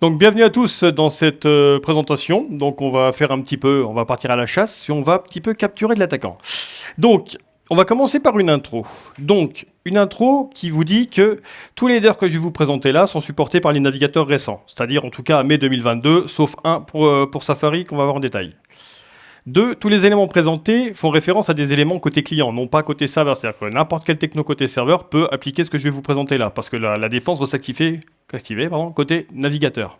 Donc bienvenue à tous dans cette euh, présentation. Donc on va faire un petit peu, on va partir à la chasse et on va un petit peu capturer de l'attaquant. Donc on va commencer par une intro. Donc une intro qui vous dit que tous les headers que je vais vous présenter là sont supportés par les navigateurs récents, c'est-à-dire en tout cas à mai 2022, sauf un pour, euh, pour Safari qu'on va voir en détail. Deux, tous les éléments présentés font référence à des éléments côté client, non pas côté serveur. C'est-à-dire que n'importe quel techno côté serveur peut appliquer ce que je vais vous présenter là, parce que la, défense va s'activer côté navigateur.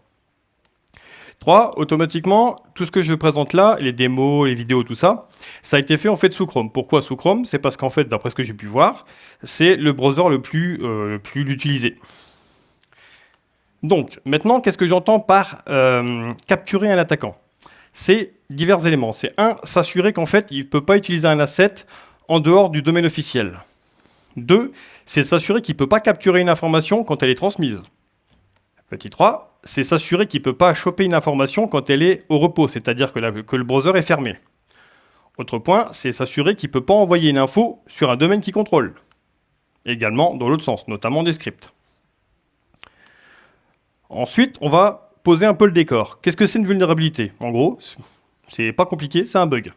3. Automatiquement, tout ce que je présente là, les démos, les vidéos, tout ça, ça a été fait en fait sous Chrome. Pourquoi sous Chrome? C'est parce qu'en fait, d'après ce que j'ai pu voir, c'est le browser le plus, euh, plus utilisé. Donc, maintenant, qu'est-ce que j'entends par euh, capturer un attaquant? C'est divers éléments. C'est un, s'assurer qu'en fait, il ne peut pas utiliser un asset en dehors du domaine officiel. Deux, c'est s'assurer qu'il ne peut pas capturer une information quand elle est transmise. Petit 3, c'est s'assurer qu'il ne peut pas choper une information quand elle est au repos, c'est-à-dire que, le browser est fermé. Autre point, c'est s'assurer qu'il ne peut pas envoyer une info sur un domaine qu'il contrôle. Également dans l'autre sens, notamment des scripts. Ensuite, on va poser un peu le décor. Qu'est-ce que c'est une vulnérabilité? En gros, c'est pas compliqué, c'est un bug.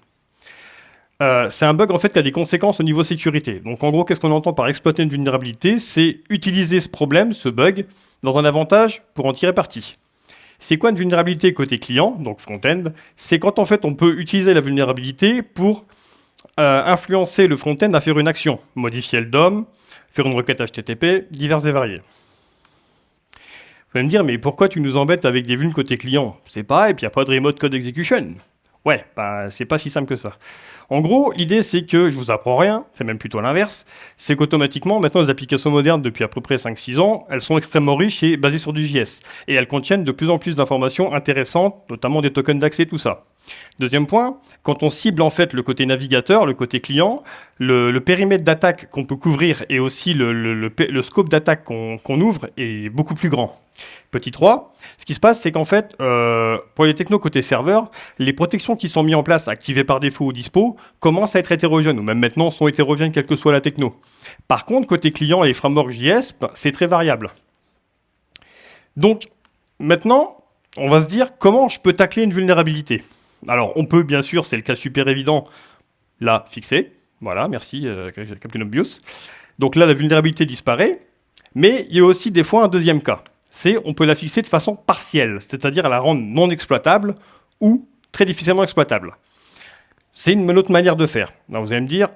Euh, c'est un bug en fait qui a des conséquences au niveau sécurité. Donc en gros, qu'est-ce qu'on entend par exploiter une vulnérabilité? C'est utiliser ce problème, ce bug, dans un avantage pour en tirer parti. C'est quoi une vulnérabilité côté client, donc front-end? C'est quand en fait on peut utiliser la vulnérabilité pour euh, influencer le front-end à faire une action, modifier le DOM, faire une requête HTTP, diverses et variées. Vous allez me dire, mais pourquoi tu nous embêtes avec des vulnes côté client? C'est pas, et puis il n'y a pas de remote code execution. Ouais, bah, c'est pas si simple que ça. En gros, l'idée c'est que je vous apprends rien, c'est même plutôt l'inverse, c'est qu'automatiquement, maintenant les applications modernes depuis à peu près 5-6 ans, elles sont extrêmement riches et basées sur du JS. Et elles contiennent de plus en plus d'informations intéressantes, notamment des tokens d'accès, tout ça. Deuxième point, quand on cible en fait le côté navigateur, le côté client, le, périmètre d'attaque qu'on peut couvrir et aussi le, scope d'attaque qu'on ouvre est beaucoup plus grand. Petit 3, ce qui se passe, c'est qu'en fait, euh, pour les technos côté serveur, les protections qui sont mises en place, activées par défaut ou dispo, commencent à être hétérogènes, ou même maintenant sont hétérogènes quelle que soit la techno. Par contre, côté client et les frameworks JS, c'est très variable. Donc, maintenant, on va se dire comment je peux tacler une vulnérabilité? Alors, on peut, bien sûr, c'est le cas super évident, la fixer. Voilà, merci, euh, Captain Obvious. Donc là, la vulnérabilité disparaît. Mais il y a aussi des fois un deuxième cas. C'est on peut la fixer de façon partielle, c'est-à-dire la rendre non exploitable ou très difficilement exploitable. C'est une autre manière de faire. vous allez me dire,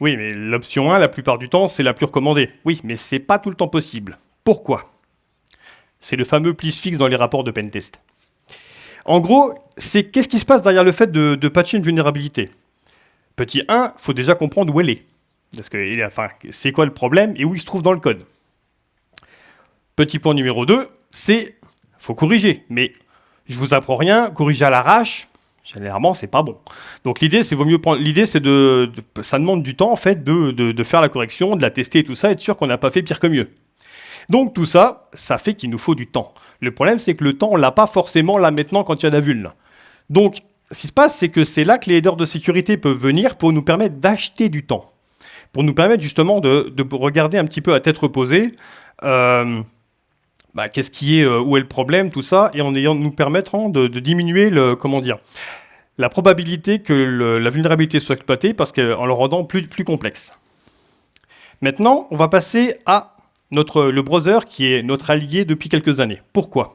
oui, mais l'option 1, la plupart du temps, c'est la plus recommandée. Oui, mais c'est pas tout le temps possible. Pourquoi? C'est le fameux please fix dans les rapports de pentest. En gros, c'est qu'est-ce qui se passe derrière le fait de, patcher une vulnérabilité? Petit 1, il faut déjà comprendre où elle est. Parce que, c'est quoi le problème et où il se trouve dans le code? Petit point numéro 2, c'est faut corriger. Mais je vous apprends rien, corriger à l'arrache, généralement, c'est pas bon. Donc l'idée, c'est vaut mieux prendre. L'idée, c'est de, ça demande du temps en fait de, de, faire la correction, de la tester et tout ça, être sûr qu'on n'a pas fait pire que mieux. Donc tout ça, ça fait qu'il nous faut du temps. Le problème, c'est que le temps, on l'a pas forcément là maintenant quand il y a la vulne. Donc, ce qui se passe, c'est que c'est là que les headers de sécurité peuvent venir pour nous permettre d'acheter du temps. Pour nous permettre justement de, regarder un petit peu à tête reposée euh, bah, qu'est-ce qui est, euh, où est le problème, tout ça, et en ayant nous permettre de, diminuer comment dire, la probabilité que la vulnérabilité soit exploitée parce qu'en le rendant plus, complexe. Maintenant, on va passer à notre, le browser qui est notre allié depuis quelques années. Pourquoi?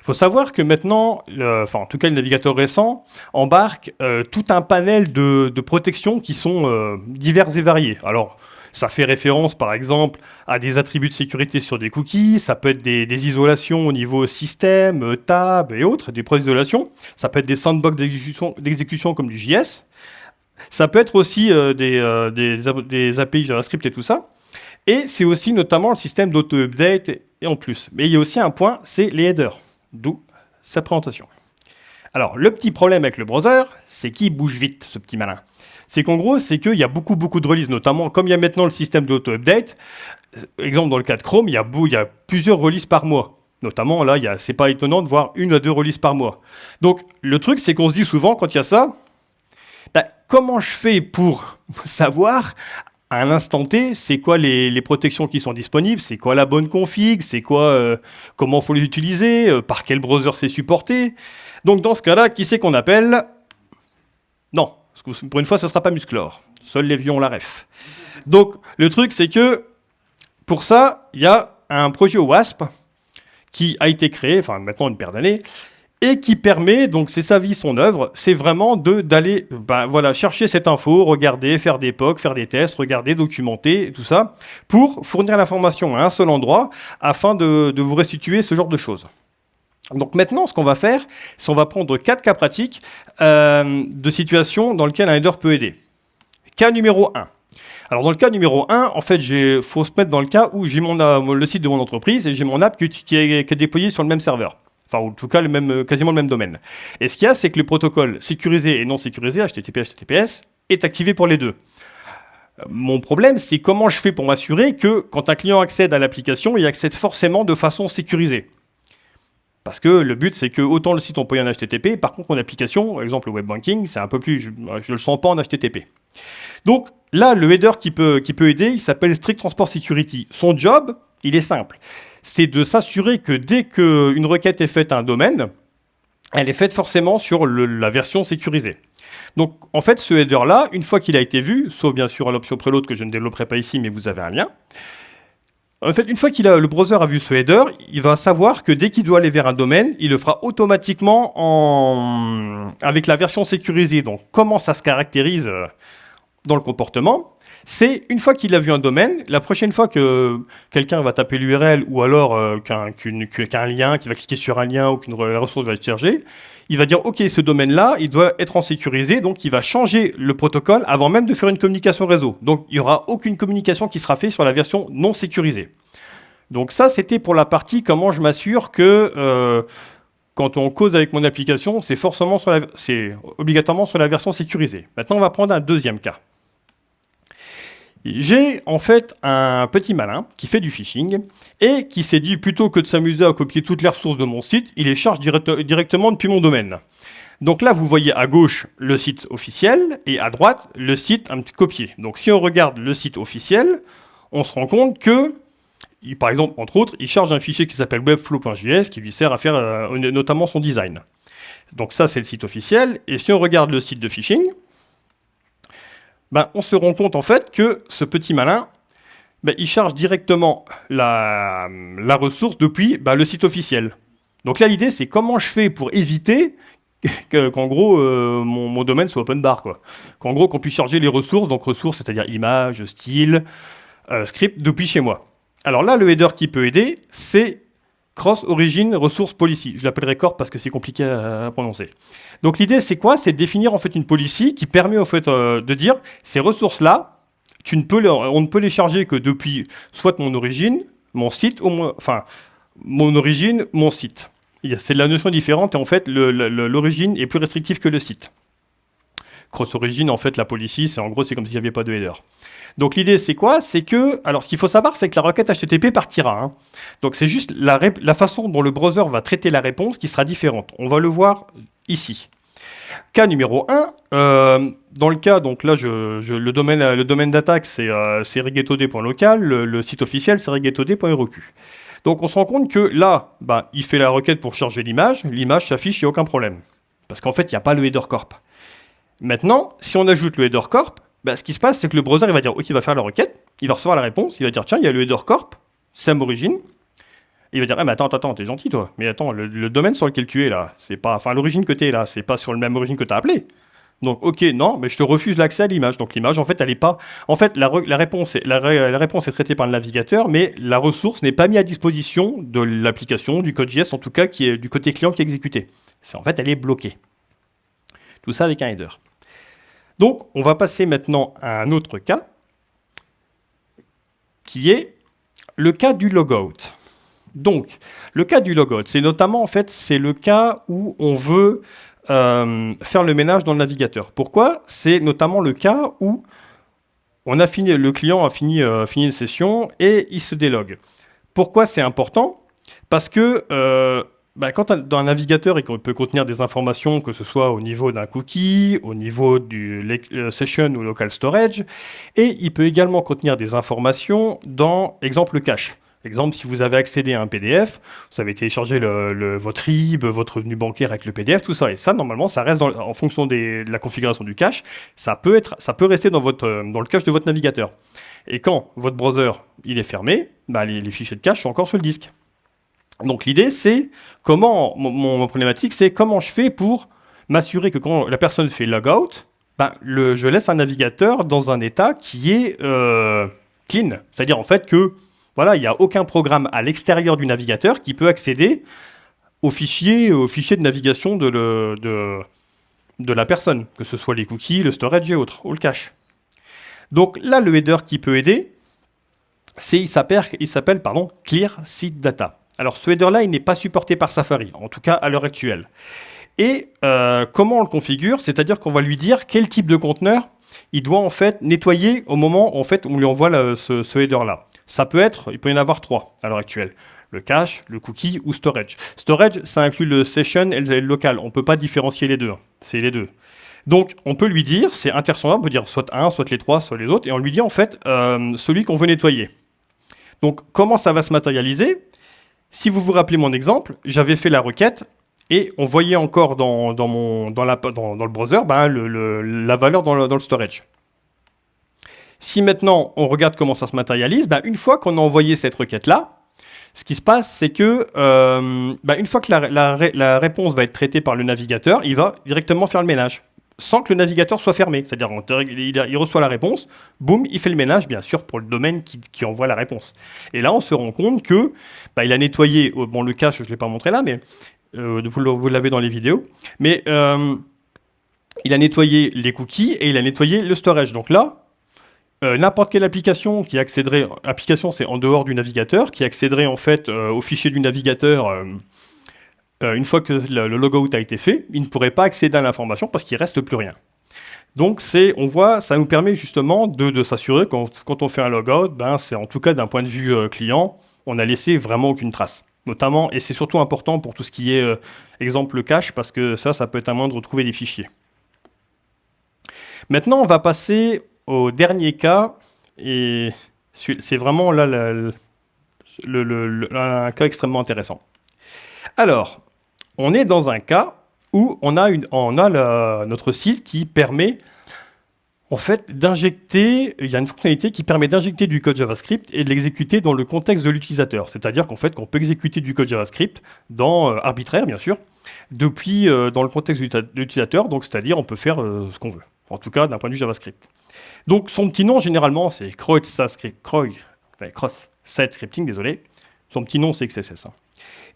Il faut savoir que maintenant, enfin en tout cas le navigateur récent, embarque euh, tout un panel de, de protections qui sont euh, diverses et variées. Alors, ça fait référence par exemple à des attributs de sécurité sur des cookies, ça peut être des, des isolations au niveau système, euh, tab et autres, des pros d'isolation, ça peut être des sandbox d'exécution comme du JS, ça peut être aussi des, des, des API JavaScript et tout ça. Et c'est aussi notamment le système d'auto-update et en plus. Mais il y a aussi un point, c'est les headers, d'où sa présentation. Alors, le petit problème avec le browser, c'est qu'il bouge vite, ce petit malin. C'est qu'en gros, c'est qu'il y a beaucoup, beaucoup de releases, notamment comme il y a maintenant le système d'auto-update. Euh, exemple, dans le cas de Chrome, il y a, il y a plusieurs releases par mois. Notamment, là, c'est pas étonnant de voir une à deux releases par mois. Donc, le truc, c'est qu'on se dit souvent, quand il y a ça, bah, comment je fais pour savoir à un instant T, c'est quoi les, les, protections qui sont disponibles, c'est quoi la bonne config, c'est quoi, euh, comment faut les utiliser, euh, par quel browser c'est supporté. Donc dans ce cas-là, qui c'est qu'on appelle? Non, pour une fois, ce ne sera pas Musclor. Seuls les vieux ont la ref. Donc le truc, c'est que pour ça, il y a un projet WASP qui a été créé, enfin maintenant une paire d'années, et qui permet, donc c'est sa vie, son œuvre, c'est vraiment d'aller ben, voilà, chercher cette info, regarder, faire des POC, faire des tests, regarder, documenter, tout ça, pour fournir l'information à un seul endroit, afin de vous restituer ce genre de choses. Donc maintenant, ce qu'on va faire, c'est qu'on va prendre quatre cas pratiques euh, de situations dans lesquelles un header peut aider. Cas numéro 1. Alors dans le cas numéro 1, en fait, il faut se mettre dans le cas où j'ai le site de mon entreprise et j'ai mon app qui, est, qui est déployé sur le même serveur. Enfin, en tout cas, le même, quasiment le même domaine. Et ce qu'il y a, c'est que le protocole sécurisé et non sécurisé, HTTP, HTTPS, est activé pour les deux. Mon problème, c'est comment je fais pour m'assurer que quand un client accède à l'application, il accède forcément de façon sécurisée. Parce que le but, c'est que autant le site on peut y en HTTP, par contre, mon application, par exemple le web banking, c'est un peu plus, je ne le sens pas en HTTP. Donc là, le header qui peut, qui peut aider, il s'appelle Strict Transport Security. Son job, il est simple c'est de s'assurer que dès qu'une requête est faite à un domaine, elle est faite forcément sur la version sécurisée. Donc en fait, ce header-là, une fois qu'il a été vu, sauf bien sûr à l'option préload que je ne développerai pas ici, mais vous avez un lien, en fait, une fois que le browser a vu ce header, il va savoir que dès qu'il doit aller vers un domaine, il le fera automatiquement en... avec la version sécurisée. Donc comment ça se caractérise euh, dans le comportement? C'est une fois qu'il a vu un domaine, la prochaine fois que quelqu'un va taper l'URL ou alors euh, qu'un lien, qu'il va cliquer sur un lien ou qu'une ressource va être chargée, il va dire OK, ce domaine-là, il doit être en sécurisé, donc il va changer le protocole avant même de faire une communication réseau. Donc il n'y aura aucune communication qui sera faite sur la version non sécurisée. Donc ça, c'était pour la partie comment je m'assure que euh, quand on cause avec mon application, c'est obligatoirement sur la version sécurisée. Maintenant, on va prendre un deuxième cas. J'ai en fait un petit malin qui fait du phishing et qui s'est dit plutôt que de s'amuser à copier toutes les ressources de mon site, il les charge directement depuis mon domaine. Donc là, vous voyez à gauche le site officiel et à droite le site un petit copié. Donc si on regarde le site officiel, on se rend compte que, par exemple, entre autres, il charge un fichier qui s'appelle webflow.js qui lui sert à faire euh, notamment son design. Donc ça, c'est le site officiel. Et si on regarde le site de phishing, ben, on se rend compte en fait que ce petit malin, ben, il charge directement la, ressource depuis ben, le site officiel. Donc là, l'idée, c'est comment je fais pour éviter qu'en gros, euh, mon, domaine soit open bar. Qu'en gros, qu'on puisse charger les ressources, donc ressources, c'est-à-dire images, style, euh, script, depuis chez moi. Alors là, le header qui peut aider, c'est Cross Origin Resource Policy. Je l'appellerai corp parce que c'est compliqué à, prononcer. Donc l'idée, c'est quoi? C'est de définir en fait une policy qui permet en fait euh, de dire ces ressources-là, on ne peut les charger que depuis soit mon origine, mon site, ou enfin mon origine, mon site. C'est la notion différente et en fait l'origine est plus restrictive que le site. Cross Origin, en fait, la policy, c'est en gros, c'est comme s'il n'y avait pas de header. Donc l'idée, c'est quoi? C'est que, alors ce qu'il faut savoir, c'est que la requête HTTP partira. Hein. Donc c'est juste la, façon dont le browser va traiter la réponse qui sera différente. On va le voir ici. Cas numéro 1, euh, dans le cas, donc là, le domaine, d'attaque, c'est euh, regetod.local, le, site officiel, c'est regetod.req. Donc on se rend compte que là, bah, il fait la requête pour charger l'image, l'image s'affiche, il n'y a aucun problème. Parce qu'en fait, il n'y a pas le header corp. Maintenant, si on ajoute le header corp, bah, ce qui se passe, c'est que le browser il va dire OK, il va faire la requête, il va recevoir la réponse, il va dire tiens, il y a le header corp, SAM origine. Il va dire ah, mais attends, attends, t'es gentil toi. Mais attends, le, domaine sur lequel tu es là, c'est pas, enfin l'origine que es là, c'est pas sur le même origine que tu as appelé. Donc ok, non, mais je te refuse l'accès à l'image. Donc l'image, en fait, elle est pas. En fait, la, réponse est, la, réponse est traitée par le navigateur, mais la ressource n'est pas mise à disposition de l'application, du code JS, en tout cas, qui est du côté client qui est exécuté. C'est en fait, elle est bloquée. Tout ça avec un header. Donc, on va passer maintenant à un autre cas, qui est le cas du logout. Donc, le cas du logout, c'est notamment, en fait, c'est le cas où on veut euh, faire le ménage dans le navigateur. Pourquoi? C'est notamment le cas où on a fini, le client a fini, euh, fini une session et il se délogue. Pourquoi c'est important? Parce que euh, bah, quand dans un navigateur, il peut contenir des informations, que ce soit au niveau d'un cookie, au niveau du euh, session ou local storage, et il peut également contenir des informations dans, exemple, cache. Exemple, si vous avez accédé à un PDF, vous avez téléchargé votre RIB, votre revenu bancaire avec le PDF, tout ça. Et ça, normalement, ça reste en fonction de la configuration du cache. Ça peut, être, ça peut rester euh, dans le cache de votre navigateur. Et quand votre browser il est fermé, bah, les, fichiers de cache sont encore sur le disque. Donc l'idée, c'est comment, mon, problématique, c'est comment je fais pour m'assurer que quand la personne fait logout, ben, je laisse un navigateur dans un état qui est euh, clean. C'est-à-dire en fait que voilà, il n'y a aucun programme à l'extérieur du navigateur qui peut accéder aux fichiers, aux fichiers de navigation de, la personne, que ce soit les cookies, le storage et autres, ou le cache. Donc là, le header qui peut aider, c'est il s'appelle pardon Clear Seed Data. Alors ce header-là, il n'est pas supporté par Safari, en tout cas à l'heure actuelle. Et euh, comment on le configure? C'est-à-dire qu'on va lui dire quel type de conteneur il doit en fait nettoyer au moment en fait, où on lui envoie ce, header-là. Ça peut être, il peut y en avoir trois à l'heure actuelle. Le cache, le cookie ou storage. Storage, ça inclut le session et le local. On ne peut pas différencier les deux. C'est les deux. Donc, on peut lui dire, c'est interchangeable, on peut dire soit un, soit les trois, soit les autres, et on lui dit en fait euh, celui qu'on veut nettoyer. Donc, comment ça va se matérialiser? Si vous vous rappelez mon exemple, j'avais fait la requête et on voyait encore dans, le browser ben, la valeur dans le, storage. Si maintenant on regarde comment ça se matérialise, ben, une fois qu'on a envoyé cette requête-là, ce qui se passe, c'est que euh, ben, une fois que la, réponse va être traitée par le navigateur, il va directement faire le ménage sans que le navigateur soit fermé. C'est-à-dire il reçoit la réponse, boum, il fait le ménage, bien sûr, pour le domaine qui, envoie la réponse. Et là, on se rend compte que bah, il a nettoyé, euh, bon, le cache, je ne l'ai pas montré là, mais euh, vous, l'avez dans les vidéos, mais euh, il a nettoyé les cookies et il a nettoyé le storage. Donc là, n'importe quelle application qui accéderait, application c'est en dehors du navigateur, qui accéderait en fait au fichier du navigateur euh, une fois que le, logout a été fait, il ne pourrait pas accéder à l'information parce qu'il ne reste plus rien. Donc on voit, ça nous permet justement de, s'assurer quand, quand on fait un logout, ben c'est en tout cas d'un point de vue euh, client, on n'a laissé vraiment aucune trace. Notamment, et c'est surtout important pour tout ce qui est euh, exemple cache, parce que ça, ça peut être un moyen de retrouver des fichiers. Maintenant, on va passer au dernier cas, et c'est vraiment là un cas extrêmement intéressant. Alors, on est dans un cas où on a, notre site qui permet en fait d'injecter, il y a une fonctionnalité qui permet d'injecter du code JavaScript et de l'exécuter dans le contexte de l'utilisateur. C'est-à-dire qu'en fait, qu'on peut exécuter du code JavaScript dans euh, arbitraire, bien sûr, depuis euh, dans le contexte de l'utilisateur, donc c'est-à-dire on peut faire euh, ce qu'on veut. En tout cas, d'un point de vue JavaScript. Donc son petit nom, généralement, c'est Cross Site Scripting, désolé. Son petit nom, c'est XSS.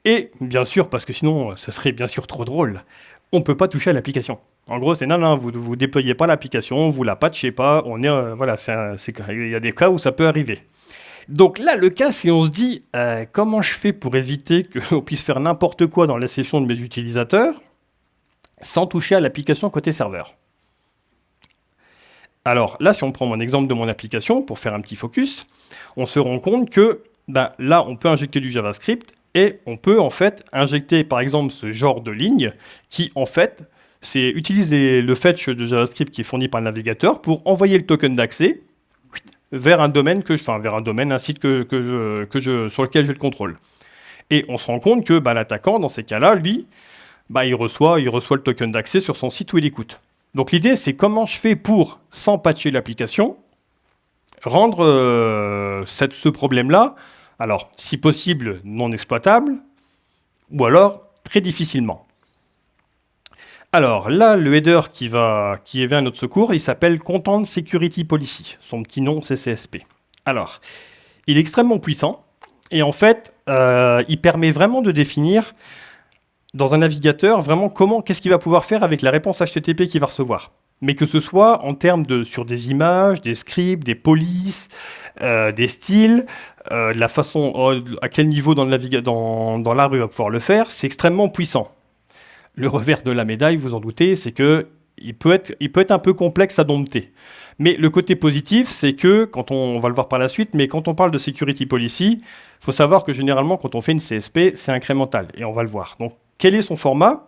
Et bien sûr, parce que sinon, ce serait bien sûr trop drôle, on ne peut pas toucher à l'application. En gros, c'est non, non, vous ne déployez pas l'application, vous la patchez pas, on est, euh, il y a des cas où ça peut arriver. Donc là, le cas, c'est on se dit, euh, comment je fais pour éviter qu'on puisse faire n'importe quoi dans la session de mes utilisateurs sans toucher à l'application côté serveur? Alors là, si on prend mon exemple de mon application, pour faire un petit focus, on se rend compte que ben, là, on peut injecter du JavaScript et on peut en fait injecter par exemple ce genre de ligne qui en fait utilise le fetch de JavaScript qui est fourni par le navigateur pour envoyer le token d'accès vers un domaine que vers un domaine, un site que, je, que je, sur lequel j'ai le contrôle. Et on se rend compte que bah, l'attaquant, dans ces cas-là, lui, bah, il, reçoit, il reçoit le token d'accès sur son site où il écoute. Donc l'idée, c'est comment je fais pour, sans patcher l'application, rendre euh, cette, ce problème-là alors, si possible, non exploitable, ou alors très difficilement. Alors là, le header qui, va, qui vers notre secours, il s'appelle Content Security Policy. Son petit nom, c'est CSP. Alors, il est extrêmement puissant, et en fait, euh, il permet vraiment de définir dans un navigateur vraiment comment, qu'est-ce qu'il va pouvoir faire avec la réponse HTTP qu'il va recevoir mais que ce soit en termes de sur des images, des scripts, des polices, euh, des styles, euh, la façon euh, à quel niveau dans, le dans, dans il va pouvoir le faire, c'est extrêmement puissant. Le revers de la médaille, vous en doutez, c'est que il peut être, il peut être un peu complexe à dompter. Mais le côté positif, c'est que, quand on, va le voir par la suite, mais quand on parle de security policy, faut savoir que généralement, quand on fait une CSP, c'est incrémental, et on va le voir. Donc, quel est son format?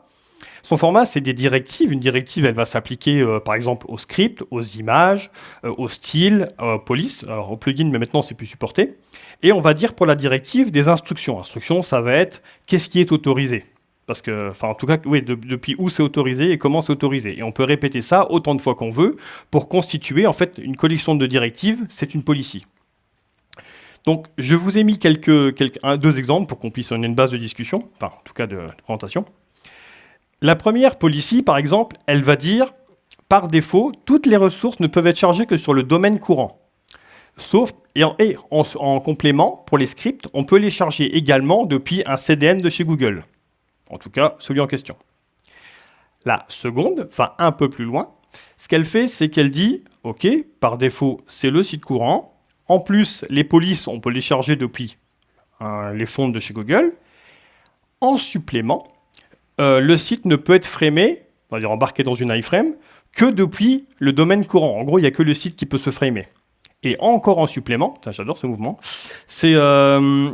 Son format, c'est des directives. Une directive, elle va s'appliquer, euh, par exemple, aux scripts, aux images, euh, au style, aux police, alors au plugin, mais maintenant, c'est plus supporté. Et on va dire pour la directive des instructions. Instructions, ça va être qu'est-ce qui est autorisé. Parce que, enfin, en tout cas, oui, depuis où c'est autorisé et comment c'est autorisé. Et on peut répéter ça autant de fois qu'on veut pour constituer, en fait, une collection de directives. C'est une policy. Donc, je vous ai mis quelques, quelques deux exemples pour qu'on puisse donner une base de discussion, enfin, en tout cas de, présentation. La première policy, par exemple, elle va dire, par défaut, toutes les ressources ne peuvent être chargées que sur le domaine courant. Sauf, et en complément, pour les scripts, on peut les charger également depuis un CDN de chez Google. En tout cas, celui en question. La seconde, enfin un peu plus loin, ce qu'elle fait, c'est qu'elle dit, OK, par défaut, c'est le site courant. En plus, les polices, on peut les charger depuis euh, les fonds de chez Google. En supplément, euh, le site ne peut être framé, on va dire embarqué dans une iframe, que depuis le domaine courant. En gros, il n'y a que le site qui peut se framer. Et encore en supplément, j'adore ce mouvement, c'est euh,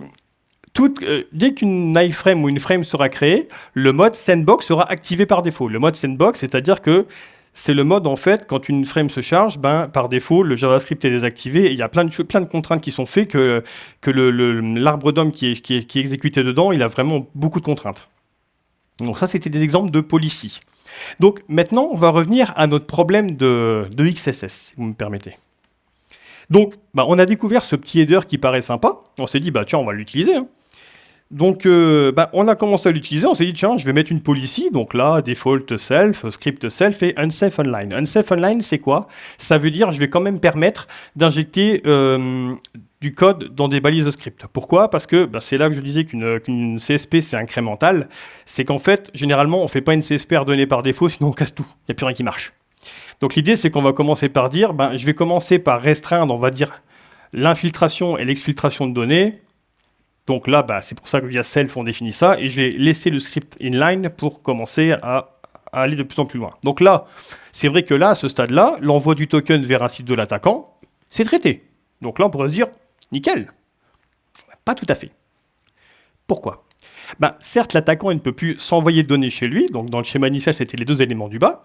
euh, dès qu'une iframe ou une frame sera créée, le mode sandbox sera activé par défaut. Le mode sandbox, c'est-à-dire que c'est le mode, en fait, quand une frame se charge, ben, par défaut, le JavaScript est désactivé. il y a plein de, contraintes qui sont faites que, l'arbre le, d'homme qui est, qui, est, exécuté dedans, il a vraiment beaucoup de contraintes. Donc ça, c'était des exemples de policy. Donc maintenant, on va revenir à notre problème de, XSS, si vous me permettez. Donc, bah, on a découvert ce petit header qui paraît sympa. On s'est dit, bah, tiens, on va l'utiliser. Hein. Donc, euh, bah, on a commencé à l'utiliser, on s'est dit, tiens, je vais mettre une policy, donc là, default self, script self et unsafe online. Unsafe online, c'est quoi? Ça veut dire, je vais quand même permettre d'injecter euh, du code dans des balises de script. Pourquoi? Parce que bah, c'est là que je disais qu'une CSP, c'est incrémental. C'est qu'en fait, généralement, on ne fait pas une CSP redonnée par défaut, sinon on casse tout. Il n'y a plus rien qui marche. Donc l'idée, c'est qu'on va commencer par dire, ben, je vais commencer par restreindre, on va dire, l'infiltration et l'exfiltration de données, donc là, bah, c'est pour ça que via self, on définit ça. Et je vais laisser le script inline pour commencer à, aller de plus en plus loin. Donc là, c'est vrai que là, à ce stade-là, l'envoi du token vers un site de l'attaquant, c'est traité. Donc là, on pourrait se dire, nickel. Pas tout à fait. Pourquoi? Ben, Certes, l'attaquant ne peut plus s'envoyer de données chez lui. Donc dans le schéma initial, c'était les deux éléments du bas.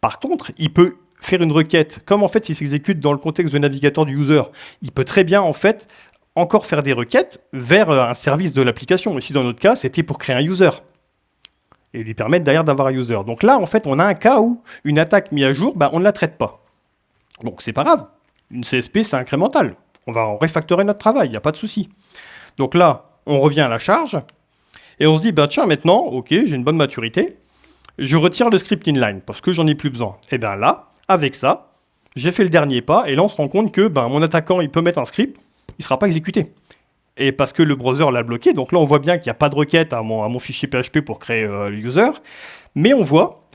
Par contre, il peut faire une requête, comme en fait il s'exécute dans le contexte de navigateur du user. Il peut très bien en fait encore faire des requêtes vers euh, un service de l'application. Ici, dans notre cas, c'était pour créer un user et lui permettre d'ailleurs d'avoir un user. Donc là, en fait, on a un cas où une attaque mise à jour, bah, on ne la traite pas. Donc c'est pas grave. Une CSP, c'est incrémental. On va refactorer notre travail, il n'y a pas de souci. Donc là, on revient à la charge et on se dit, bah, tiens, maintenant, ok, j'ai une bonne maturité, je retire le script inline parce que j'en ai plus besoin. Et bien là, avec ça, j'ai fait le dernier pas et là, on se rend compte que ben, mon attaquant, il peut mettre un script il ne sera pas exécuté. Et parce que le browser l'a bloqué, donc là on voit bien qu'il n'y a pas de requête à mon, à mon, fichier PHP pour créer euh, le user, mais on voit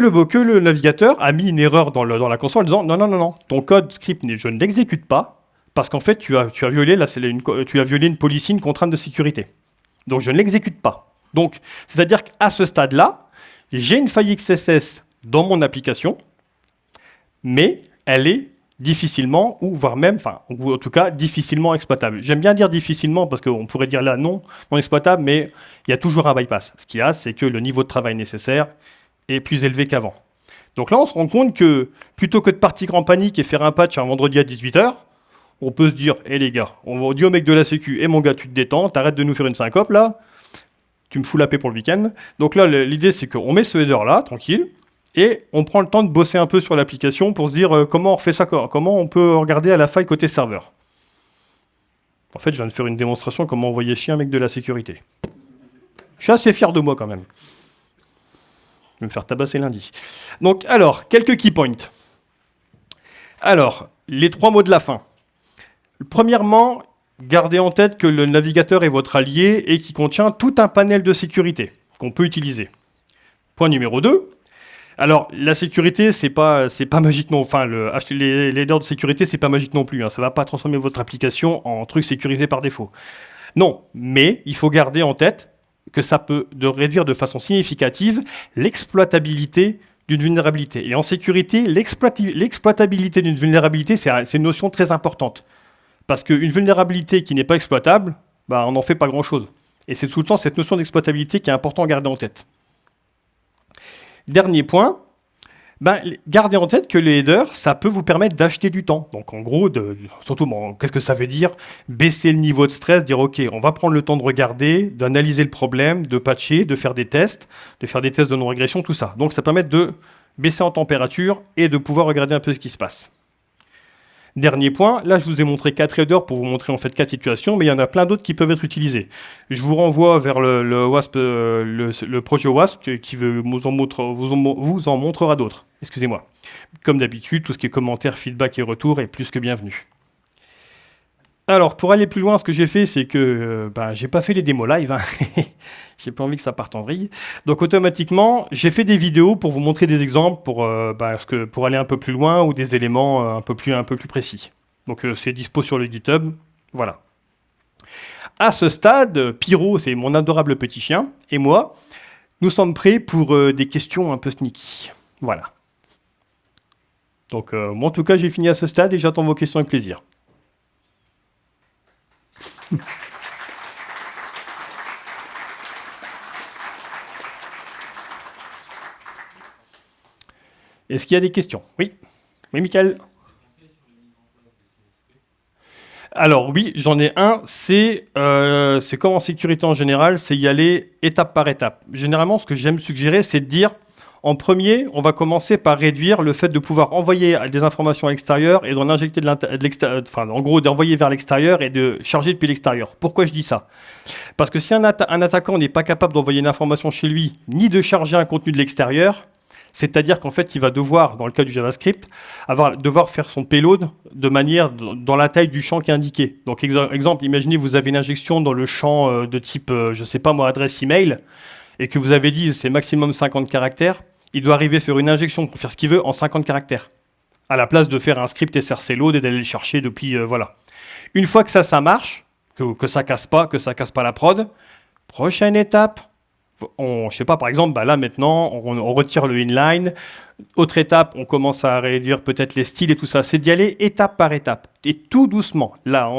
que le, navigateur a mis une erreur dans, la console en disant non, non, non, non, ton code script, je ne l'exécute pas parce qu'en fait tu as, tu, as violé, une, tu as violé une policy, une contrainte de sécurité. Donc je ne l'exécute pas. Donc c'est-à-dire qu'à ce stade-là, j'ai une faille XSS dans mon application, mais elle est difficilement, ou voire même, enfin, en tout cas, difficilement exploitable. J'aime bien dire difficilement parce qu'on pourrait dire là non, non exploitable, mais il y a toujours un bypass. Ce qu'il y a, c'est que le niveau de travail nécessaire est plus élevé qu'avant. Donc là, on se rend compte que plutôt que de partir en panique et faire un patch un vendredi à 18h, on peut se dire, hé les gars, on dit au mec de la sécu, et eh, mon gars, tu te détends, t'arrêtes de nous faire une syncope là, tu me fous la paix pour le week-end. Donc là, l'idée, c'est qu'on met ce header là, tranquille, et on prend le temps de bosser un peu sur l'application pour se dire euh, comment on refait ça, comment on peut regarder à la faille côté serveur. En fait, je viens de faire une démonstration comment envoyer chier un mec de la sécurité. Je suis assez fier de moi quand même. Vais me faire tabasser lundi. Donc, alors, quelques key points. Alors, les trois mots de la fin. Premièrement, gardez en tête que le navigateur est votre allié et qui contient tout un panel de sécurité qu'on peut utiliser. Point numéro 2, alors, la sécurité, c'est pas, c'est pas magique non. Enfin, le, les, les de sécurité, c'est pas magique non plus. Hein. Ça va pas transformer votre application en truc sécurisé par défaut. Non, mais il faut garder en tête que ça peut réduire de façon significative l'exploitabilité d'une vulnérabilité. Et en sécurité, l'exploitabilité d'une vulnérabilité, c'est une notion très importante. Parce qu'une vulnérabilité qui n'est pas exploitable, bah, on n'en fait pas grand-chose. Et c'est tout le temps cette notion d'exploitabilité qui est important à garder en tête. Dernier point, ben, gardez en tête que les headers, ça peut vous permettre d'acheter du temps. Donc en gros, de, surtout, qu'est-ce que ça veut dire? Baisser le niveau de stress, dire ok, on va prendre le temps de regarder, d'analyser le problème, de patcher, de faire des tests, de faire des tests de non-régression, tout ça. Donc ça permet de baisser en température et de pouvoir regarder un peu ce qui se passe. Dernier point, là je vous ai montré quatre headers pour vous montrer en fait quatre situations, mais il y en a plein d'autres qui peuvent être utilisés. Je vous renvoie vers le, euh, projet WASP qui vous en, vous en montrera d'autres. Excusez-moi. Comme d'habitude, tout ce qui est commentaires, feedback et retour est plus que bienvenu. Alors, pour aller plus loin, ce que j'ai fait, c'est que euh, bah, j'ai pas fait les démos live. Hein. j'ai pas envie que ça parte en vrille. Donc, automatiquement, j'ai fait des vidéos pour vous montrer des exemples pour, euh, bah, pour aller un peu plus loin ou des éléments euh, un, peu plus, un peu plus précis. Donc, c'est dispo sur le GitHub. Voilà. À ce stade, Pyro, c'est mon adorable petit chien, et moi, nous sommes prêts pour des questions un peu sneaky. Voilà. Donc, moi, en tout cas, j'ai fini à ce stade et j'attends vos questions avec plaisir. Est-ce qu'il y a des questions? Oui. Oui, Michael. Alors oui, j'en ai un, euh, c'est comme en sécurité en général, c'est y aller étape par étape. Généralement, ce que j'aime suggérer, c'est de dire, en premier, on va commencer par réduire le fait de pouvoir envoyer des informations à l'extérieur et d'en injecter de l'extérieur, enfin, en gros, d'envoyer vers l'extérieur et de charger depuis l'extérieur. Pourquoi je dis ça? Parce que si un, attaquant n'est pas capable d'envoyer une information chez lui, ni de charger un contenu de l'extérieur, c'est-à-dire qu'en fait, il va devoir, dans le cas du JavaScript, avoir, devoir faire son payload de manière dans la taille du champ qui est indiqué. Donc, exemple, imaginez vous avez une injection dans le champ euh, de type, euh, je ne sais pas moi, adresse email, et que vous avez dit c'est maximum 50 caractères il doit arriver à faire une injection pour faire ce qu'il veut en 50 caractères. À la place de faire un script src load et d'aller le chercher depuis... Euh, voilà. Une fois que ça, ça marche, que, que ça casse pas, que ça casse pas la prod, prochaine étape, on, je sais pas, par exemple, bah là maintenant, on, retire le inline. Autre étape, on commence à réduire peut-être les styles et tout ça. C'est d'y aller étape par étape et tout doucement. Là,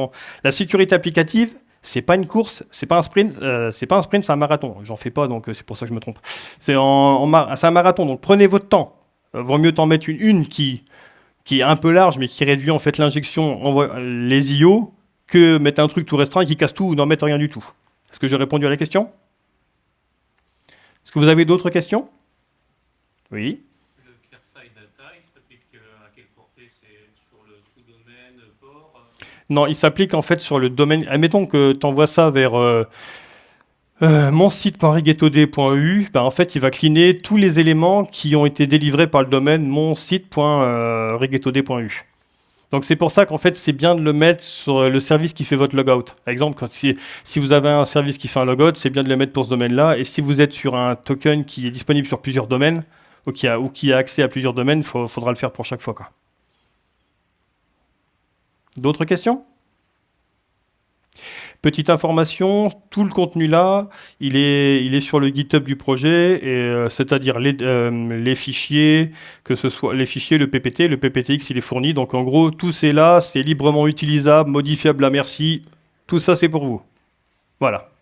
la sécurité applicative, c'est pas une course, c'est pas un sprint, euh, c'est pas un sprint, c'est un marathon. J'en fais pas, donc euh, c'est pour ça que je me trompe. C'est un marathon, donc prenez votre temps. Euh, vaut mieux t'en mettre une, une qui, qui est un peu large, mais qui réduit en fait l'injection, les IO, que mettre un truc tout restreint qui casse tout ou n'en mettre rien du tout. Est-ce que j'ai répondu à la question? Est-ce que vous avez d'autres questions? Oui Non, il s'applique en fait sur le domaine. Admettons que tu envoies ça vers euh, euh, mon. Ben, en fait, il va cleaner tous les éléments qui ont été délivrés par le domaine mon site.rigetod.eu. Donc c'est pour ça qu'en fait c'est bien de le mettre sur le service qui fait votre logout. Par exemple, si, vous avez un service qui fait un logout, c'est bien de le mettre pour ce domaine-là. Et si vous êtes sur un token qui est disponible sur plusieurs domaines, ou qui a, accès à plusieurs domaines, il faudra le faire pour chaque fois. D'autres questions? Petite information, tout le contenu là, il est, sur le GitHub du projet, euh, c'est-à-dire euh, les, fichiers, que ce soit les fichiers, le PPT, le PPTX il est fourni, donc en gros tout c'est là, c'est librement utilisable, modifiable à merci, tout ça c'est pour vous. Voilà.